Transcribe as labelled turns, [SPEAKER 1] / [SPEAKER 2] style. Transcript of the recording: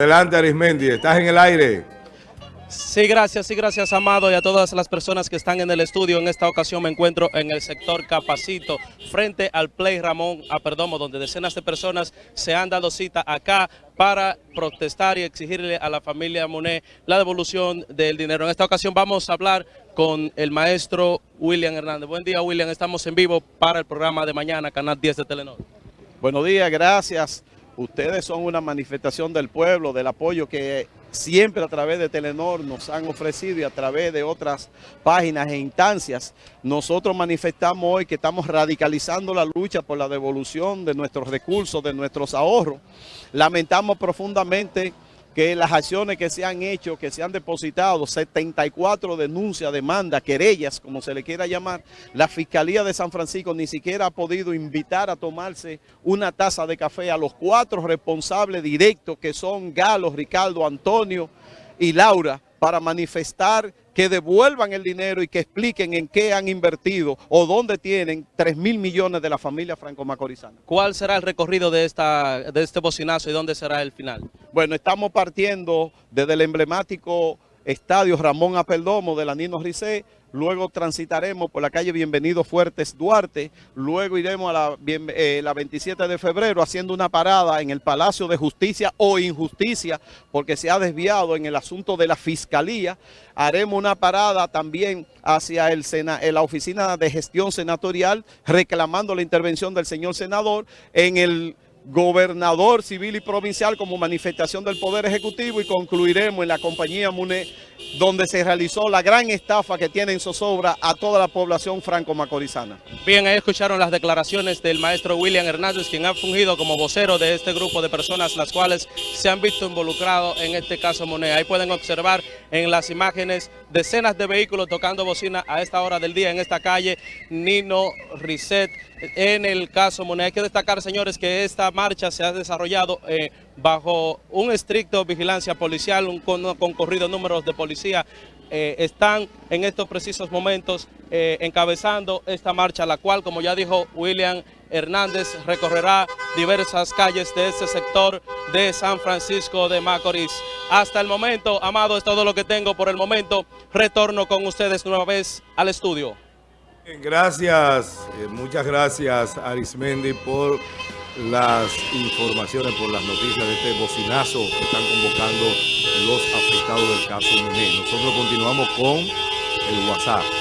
[SPEAKER 1] Adelante Arismendi, estás en el aire.
[SPEAKER 2] Sí, gracias, sí, gracias, Amado, y a todas las personas que están en el estudio. En esta ocasión me encuentro en el sector Capacito, frente al Play Ramón Aperdomo, donde decenas de personas se han dado cita acá para protestar y exigirle a la familia Monet la devolución del dinero. En esta ocasión vamos a hablar con el maestro William Hernández. Buen día, William. Estamos en vivo para el programa de mañana, Canal 10 de Telenor.
[SPEAKER 3] Buenos días, gracias. Ustedes son una manifestación del pueblo, del apoyo que siempre a través de Telenor nos han ofrecido y a través de otras páginas e instancias. Nosotros manifestamos hoy que estamos radicalizando la lucha por la devolución de nuestros recursos, de nuestros ahorros. Lamentamos profundamente que las acciones que se han hecho, que se han depositado, 74 denuncias, demandas, querellas, como se le quiera llamar, la Fiscalía de San Francisco ni siquiera ha podido invitar a tomarse una taza de café a los cuatro responsables directos que son Galo, Ricardo, Antonio y Laura, para manifestar que devuelvan el dinero y que expliquen en qué han invertido o dónde tienen 3 mil millones de la familia franco-macorizana.
[SPEAKER 2] ¿Cuál será el recorrido de, esta, de este bocinazo y dónde será el final?
[SPEAKER 3] Bueno, estamos partiendo desde el emblemático estadio Ramón Apeldomo de la Nino Ricé, luego transitaremos por la calle Bienvenido Fuertes Duarte, luego iremos a la, eh, la 27 de febrero haciendo una parada en el Palacio de Justicia o Injusticia, porque se ha desviado en el asunto de la Fiscalía, haremos una parada también hacia el la Oficina de Gestión Senatorial, reclamando la intervención del señor senador en el gobernador civil y provincial como manifestación del Poder Ejecutivo y concluiremos en la compañía donde se realizó la gran estafa que tiene en zozobra a toda la población franco-macorizana.
[SPEAKER 2] Bien, ahí escucharon las declaraciones del maestro William Hernández, quien ha fungido como vocero de este grupo de personas, las cuales se han visto involucrados en este caso MUNE. Ahí pueden observar en las imágenes decenas de vehículos tocando bocina a esta hora del día en esta calle Nino Risset. En el caso MUNE hay que destacar, señores, que esta marcha se ha desarrollado eh, bajo un estricto vigilancia policial, un concurrido número de policía eh, están en estos precisos momentos eh, encabezando esta marcha, la cual, como ya dijo William Hernández, recorrerá diversas calles de este sector de San Francisco de Macorís. Hasta el momento, Amado, es todo lo que tengo por el momento. Retorno con ustedes nueva vez al estudio.
[SPEAKER 1] Gracias, eh, muchas gracias Arismendi por las informaciones, por las noticias de este bocinazo que están convocando los afectados del caso Nosotros continuamos con el WhatsApp.